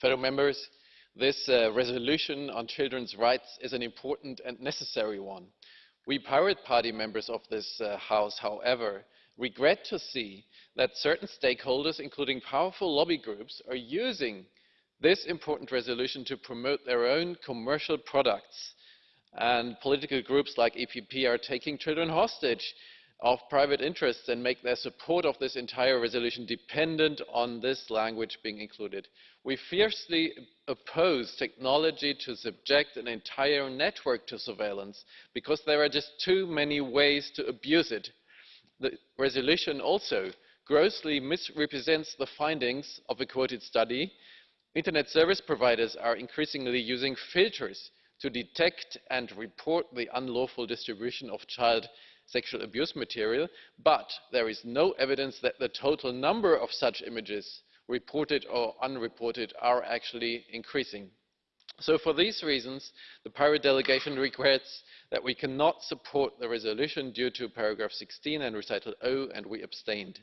Fellow members, this uh, resolution on children's rights is an important and necessary one. We Pirate Party members of this uh, House, however, regret to see that certain stakeholders, including powerful lobby groups, are using this important resolution to promote their own commercial products. And political groups like EPP are taking children hostage of private interests and make their support of this entire resolution dependent on this language being included. We fiercely oppose technology to subject an entire network to surveillance because there are just too many ways to abuse it. The resolution also grossly misrepresents the findings of a quoted study. Internet service providers are increasingly using filters to detect and report the unlawful distribution of child sexual abuse material, but there is no evidence that the total number of such images, reported or unreported, are actually increasing. So for these reasons, the Pirate delegation regrets that we cannot support the resolution due to paragraph 16 and recital O, and we abstained.